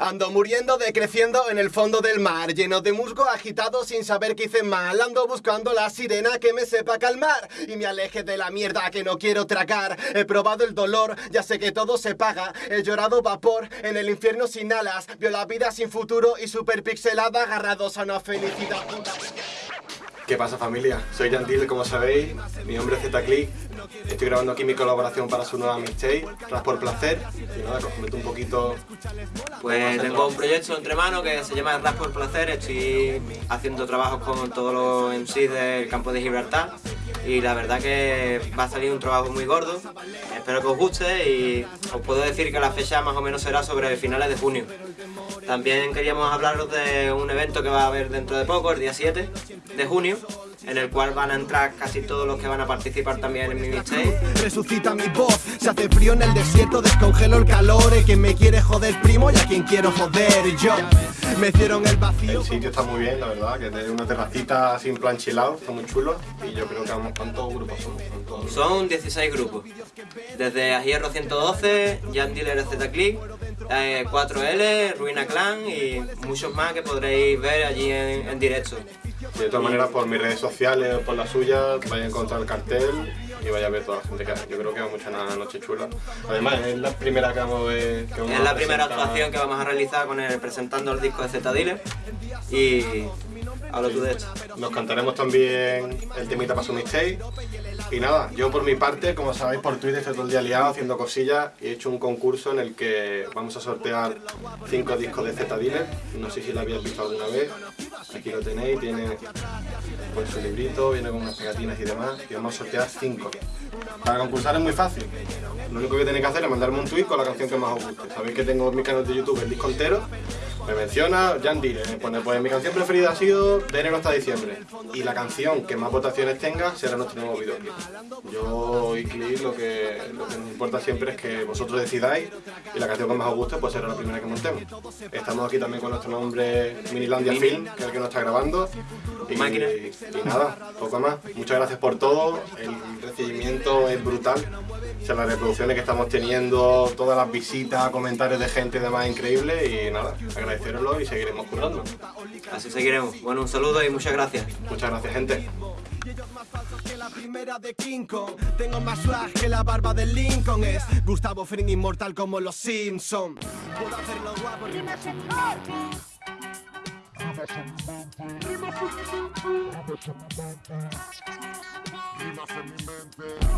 Ando muriendo, decreciendo en el fondo del mar, lleno de musgo agitado sin saber qué hice mal. Ando buscando la sirena que me sepa calmar y me aleje de la mierda que no quiero tragar. He probado el dolor, ya sé que todo se paga. He llorado vapor en el infierno sin alas. Vio la vida sin futuro y super pixelada, agarrados a una felicidad. ¿Qué pasa familia? Soy Yantil, como sabéis, mi nombre es Zclick, estoy grabando aquí mi colaboración para su nueva mixtape, Ras por Placer, y nada, os comento un poquito... Pues tengo un proyecto entre manos que se llama Ras por Placer, estoy haciendo trabajos con todos los MCs del campo de Gibraltar. Y la verdad que va a salir un trabajo muy gordo, espero que os guste y os puedo decir que la fecha más o menos será sobre finales de junio. También queríamos hablaros de un evento que va a haber dentro de poco, el día 7 de junio, en el cual van a entrar casi todos los que van a participar también en mi mixtape. Resucita mi voz, se hace frío en el desierto, descongelo el calor, y quien me quiere joder primo y a quien quiero joder yo. Me hicieron el vacío. El sitio está muy bien, la verdad, que tiene una terracita sin plan chilado, está muy chulo y yo creo que vamos, ¿cuántos grupos son? Son 16 grupos, desde Hierro 112, Jan Dealer Z-Click, 4L, eh, Ruina Clan y muchos más que podréis ver allí en, directo. De todas maneras, por mis redes sociales o por las suyas, vais a encontrar el cartel y vaya a ver toda la gente que hay. Yo creo que va mucha una noche chula. Además, es la primera que vamos a ver. es la primera actuación que vamos a realizar con el, presentando el disco de Z Dealer y hablo tú de esto. Nos cantaremos también el temita para su mixtape y nada, yo por mi parte, como sabéis por Twitter estoy todo el día liado haciendo cosillas y he hecho un concurso en el que vamos a sortear cinco discos de Z Dealer. No sé si lo habéis visto alguna vez. Aquí lo tenéis, tiene pues, su librito, viene con unas pegatinas y demás. Y vamos a sortear cinco. Para concursar es muy fácil. Lo único que tenéis que hacer es mandarme un tweet con la canción que más os guste. Sabéis que tengo en mi canal de YouTube el disco entero me menciona Jan pone pues mi canción preferida ha sido de enero hasta diciembre y la canción que más votaciones tenga será nuestro nuevo videoclip. Yo y Clip lo que, lo que nos importa siempre es que vosotros decidáis y la canción que más os guste pues será la primera que montemos. Estamos aquí también con nuestro nombre Minilandia Film, que es el que nos está grabando. Y, y nada, poco más. Muchas gracias por todo, el recibimiento es brutal. O sea, las reproducciones que estamos teniendo, todas las visitas, comentarios de gente y demás increíbles y nada, agradeceroslo y seguiremos currando. Así seguiremos. Bueno, un saludo y muchas gracias. Muchas gracias, gente. que la primera de King Kong Tengo más swag que la barba de Lincoln Es Gustavo Fring inmortal como los Simpson Puedo hacerlo guapo Rimas en mi mente